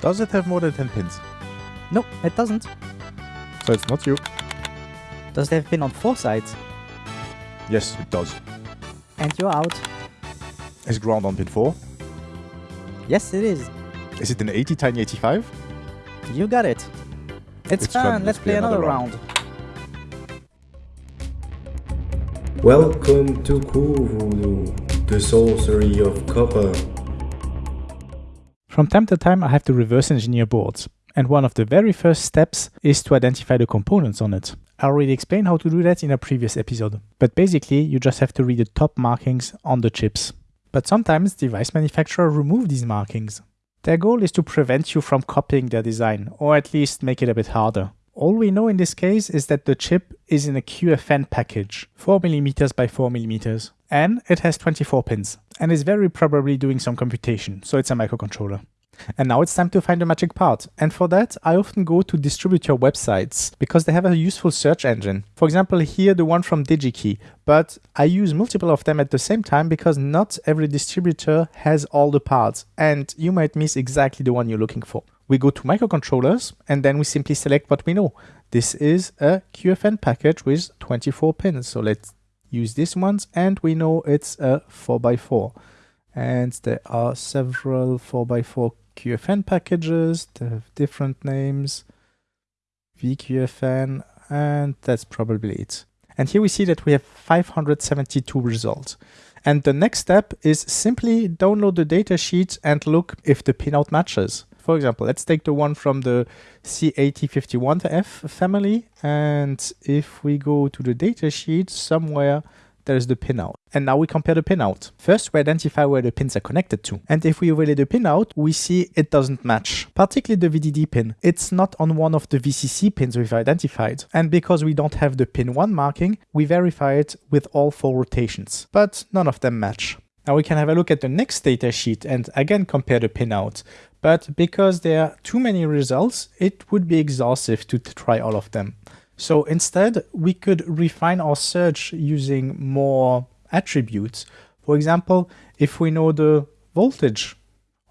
Does it have more than 10 pins? No, it doesn't. So it's not you. Does it have pin on four sides? Yes, it does. And you're out. Is ground on pin 4? Yes, it is. Is it an ATtiny85? You got it. It's, It's fun. fun. Let's play another round. Welcome to Voodoo, the sorcery of copper. From time to time, I have to reverse engineer boards, and one of the very first steps is to identify the components on it. I already explained how to do that in a previous episode, but basically, you just have to read the top markings on the chips. But sometimes device manufacturers remove these markings. Their goal is to prevent you from copying their design, or at least make it a bit harder. All we know in this case is that the chip is in a QFN package, 4mm by 4mm, and it has 24 pins, and is very probably doing some computation, so it's a microcontroller. And now it's time to find the magic part. And for that, I often go to distributor websites because they have a useful search engine. For example, here the one from DigiKey. But I use multiple of them at the same time because not every distributor has all the parts and you might miss exactly the one you're looking for. We go to microcontrollers and then we simply select what we know. This is a QFN package with 24 pins. So let's use this ones and we know it's a 4x4 and there are several 4x4 QFN packages, they have different names, VQFN, and that's probably it. And here we see that we have 572 results. And the next step is simply download the datasheet and look if the pinout matches. For example, let's take the one from the C8051F family. And if we go to the datasheet somewhere, there's the pinout. And now we compare the pinout. First, we identify where the pins are connected to. And if we overlay the pinout, we see it doesn't match. Particularly the VDD pin. It's not on one of the VCC pins we've identified. And because we don't have the pin 1 marking, we verify it with all four rotations. But none of them match. Now we can have a look at the next datasheet and again compare the pinout. But because there are too many results, it would be exhaustive to try all of them. So instead, we could refine our search using more attributes. For example, if we know the voltage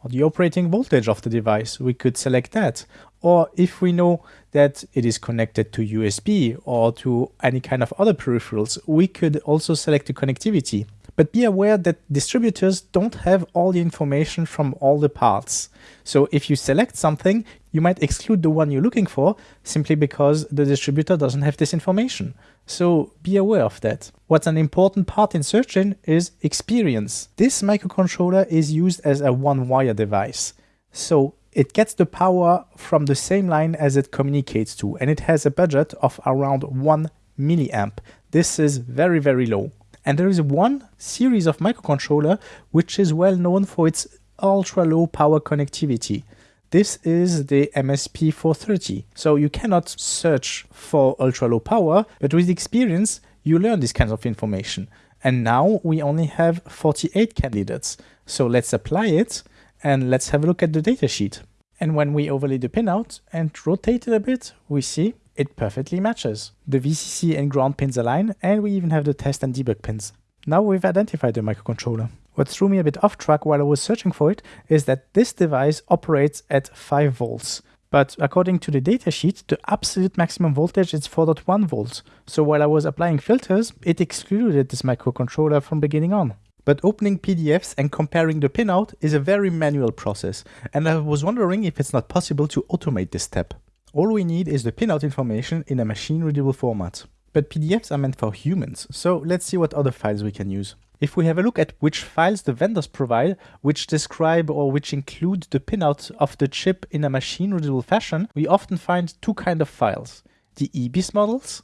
or the operating voltage of the device, we could select that. Or if we know that it is connected to USB or to any kind of other peripherals, we could also select the connectivity. But be aware that distributors don't have all the information from all the parts. So if you select something, you might exclude the one you're looking for simply because the distributor doesn't have this information. So be aware of that. What's an important part in searching is experience. This microcontroller is used as a one-wire device. So it gets the power from the same line as it communicates to, and it has a budget of around 1 milliamp. This is very, very low. And there is one series of microcontroller which is well known for its ultra low power connectivity. This is the MSP430. So you cannot search for ultra low power, but with experience, you learn this kind of information. And now we only have 48 candidates. So let's apply it and let's have a look at the datasheet. And when we overlay the pinout and rotate it a bit, we see it perfectly matches. The VCC and ground pins align, and we even have the test and debug pins. Now we've identified the microcontroller. What threw me a bit off track while I was searching for it is that this device operates at 5 volts. But according to the datasheet, the absolute maximum voltage is 4.1 volts. So while I was applying filters, it excluded this microcontroller from beginning on. But opening PDFs and comparing the pinout is a very manual process, and I was wondering if it's not possible to automate this step. All we need is the pinout information in a machine-readable format. But PDFs are meant for humans, so let's see what other files we can use. If we have a look at which files the vendors provide, which describe or which include the pinout of the chip in a machine-readable fashion, we often find two kind of files, the IBIS models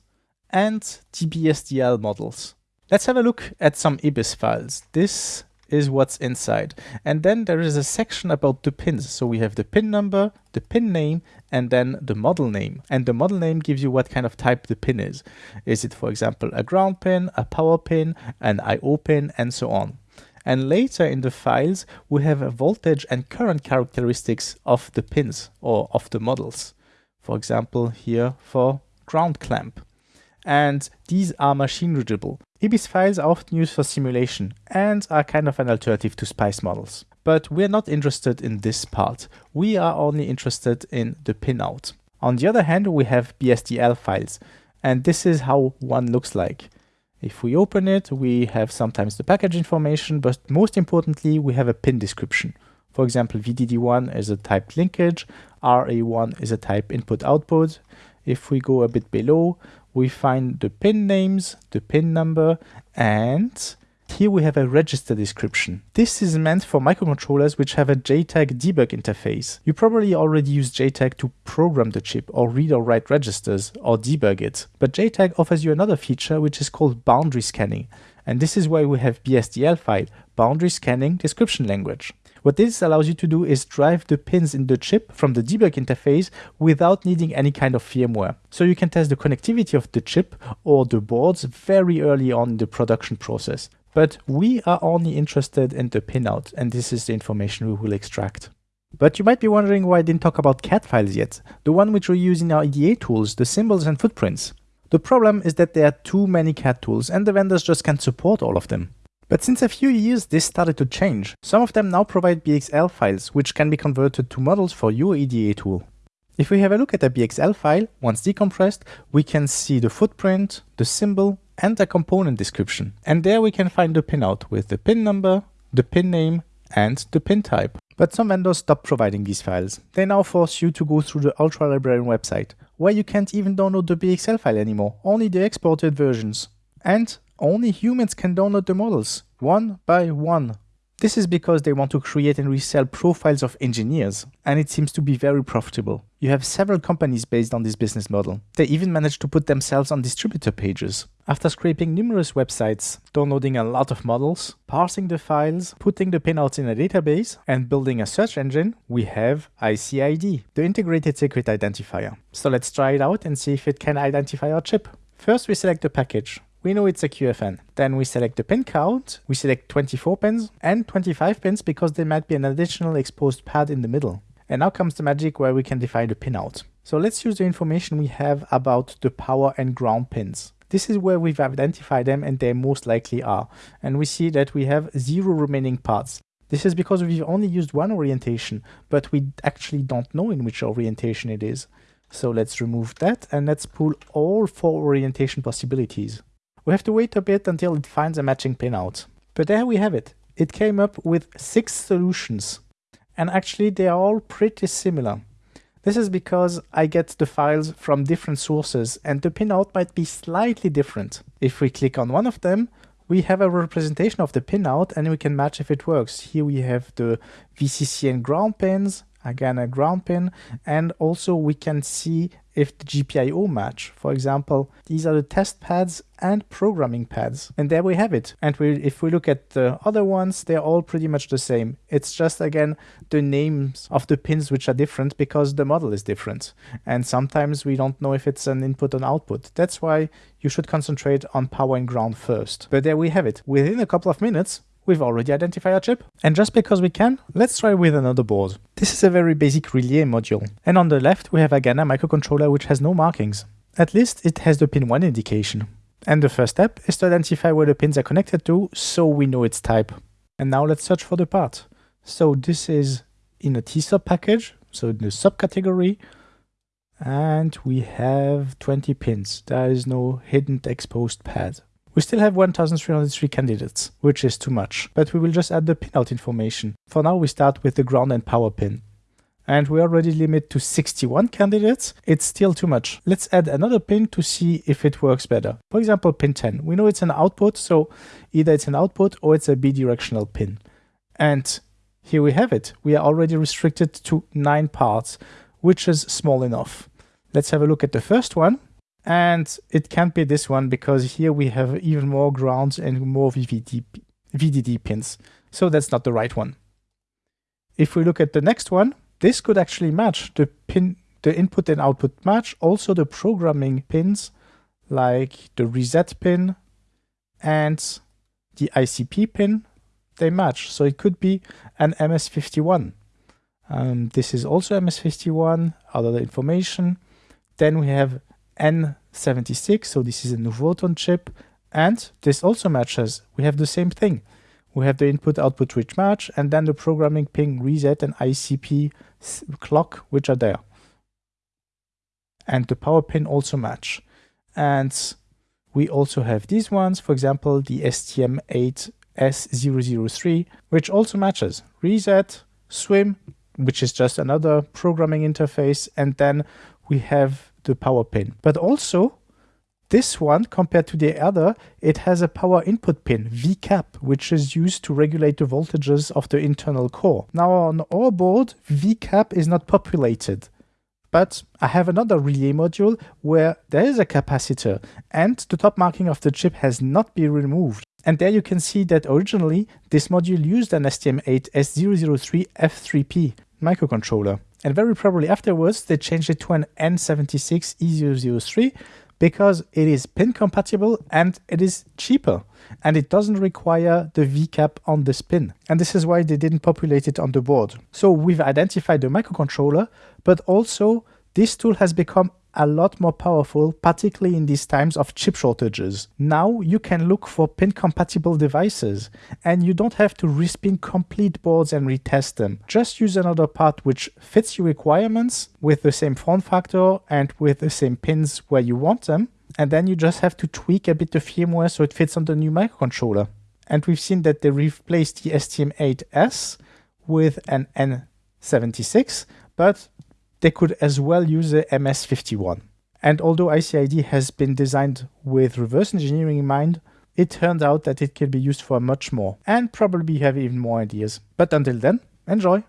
and the BSDL models. Let's have a look at some IBIS files. This is what's inside. And then there is a section about the pins. So we have the pin number, the pin name, and then the model name. And the model name gives you what kind of type the pin is. Is it, for example, a ground pin, a power pin, an I.O. pin, and so on. And later in the files, we have a voltage and current characteristics of the pins or of the models. For example, here for ground clamp. And these are machine readable. IBIS files are often used for simulation and are kind of an alternative to SPICE models. But we're not interested in this part. We are only interested in the pinout. On the other hand, we have BSDL files, and this is how one looks like. If we open it, we have sometimes the package information, but most importantly, we have a pin description. For example, VDD1 is a typed linkage, RA1 is a type input output. If we go a bit below, we find the pin names, the pin number, and here we have a register description. This is meant for microcontrollers which have a JTAG debug interface. You probably already use JTAG to program the chip or read or write registers or debug it. But JTAG offers you another feature which is called boundary scanning. And this is why we have BSDL file, boundary scanning description language. What this allows you to do is drive the pins in the chip from the debug interface without needing any kind of firmware. So you can test the connectivity of the chip or the boards very early on in the production process. But we are only interested in the pinout and this is the information we will extract. But you might be wondering why I didn't talk about CAD files yet, the one which we use in our EDA tools, the symbols and footprints. The problem is that there are too many CAD tools and the vendors just can't support all of them. But since a few years this started to change. Some of them now provide BXL files, which can be converted to models for your EDA tool. If we have a look at a BXL file, once decompressed, we can see the footprint, the symbol, and the component description. And there we can find the pinout with the pin number, the pin name, and the pin type. But some vendors stop providing these files. They now force you to go through the Ultra Librarian website, where you can't even download the BXL file anymore, only the exported versions. And only humans can download the models, one by one. This is because they want to create and resell profiles of engineers, and it seems to be very profitable. You have several companies based on this business model. They even manage to put themselves on distributor pages. After scraping numerous websites, downloading a lot of models, parsing the files, putting the pinouts in a database, and building a search engine, we have ICID, the Integrated Circuit Identifier. So let's try it out and see if it can identify our chip. First we select the package we know it's a QFN. Then we select the pin count, we select 24 pins and 25 pins because there might be an additional exposed pad in the middle. And now comes the magic where we can define the pinout. So let's use the information we have about the power and ground pins. This is where we've identified them and they most likely are. And we see that we have zero remaining parts. This is because we've only used one orientation, but we actually don't know in which orientation it is. So let's remove that and let's pull all four orientation possibilities. We have to wait a bit until it finds a matching pinout. But there we have it. It came up with six solutions. And actually they are all pretty similar. This is because I get the files from different sources and the pinout might be slightly different. If we click on one of them, we have a representation of the pinout and we can match if it works. Here we have the VCC and ground pins, again a ground pin, and also we can see if the GPIO match. For example, these are the test pads and programming pads. And there we have it. And we, if we look at the other ones, they're all pretty much the same. It's just, again, the names of the pins which are different because the model is different. And sometimes we don't know if it's an input or output. That's why you should concentrate on power and ground first. But there we have it. Within a couple of minutes, We've already identified our chip. And just because we can, let's try with another board. This is a very basic relay module. And on the left, we have a microcontroller which has no markings. At least it has the pin 1 indication. And the first step is to identify where the pins are connected to so we know its type. And now let's search for the part. So this is in a TSSOP package, so in the subcategory, and we have 20 pins. There is no hidden exposed pad. We still have 1303 candidates, which is too much, but we will just add the pinout information. For now we start with the ground and power pin. And we already limit to 61 candidates, it's still too much. Let's add another pin to see if it works better. For example, pin 10. We know it's an output, so either it's an output or it's a bidirectional pin. And here we have it. We are already restricted to 9 parts, which is small enough. Let's have a look at the first one. And it can't be this one because here we have even more grounds and more VVD, VDD pins. So that's not the right one. If we look at the next one, this could actually match the pin, the input and output match. Also the programming pins like the reset pin and the ICP pin, they match. So it could be an MS51. Um, this is also MS51, other information. Then we have N76, so this is a Nuvoton chip, and this also matches. We have the same thing. we have the input output switch match, and then the programming ping reset and ICP clock, which are there. And the power pin also match. And we also have these ones, for example, the STM8S003, which also matches reset, SWIM, which is just another programming interface, and then we have the power pin. But also, this one, compared to the other, it has a power input pin, VCAP, which is used to regulate the voltages of the internal core. Now on our board, VCAP is not populated. But I have another relay module where there is a capacitor and the top marking of the chip has not been removed. And there you can see that originally this module used an STM8S003 F3P microcontroller. And very probably afterwards they changed it to an N76 E003 because it is pin compatible and it is cheaper and it doesn't require the VCAP on this pin. And this is why they didn't populate it on the board. So we've identified the microcontroller, but also this tool has become a lot more powerful, particularly in these times of chip shortages. Now you can look for pin compatible devices and you don't have to respin complete boards and retest them. Just use another part which fits your requirements with the same form factor and with the same pins where you want them. And then you just have to tweak a bit the firmware so it fits on the new microcontroller. And we've seen that they replaced the STM8S with an N76, but they could as well use a MS51. And although ICID has been designed with reverse engineering in mind, it turned out that it can be used for much more and probably have even more ideas. But until then, enjoy!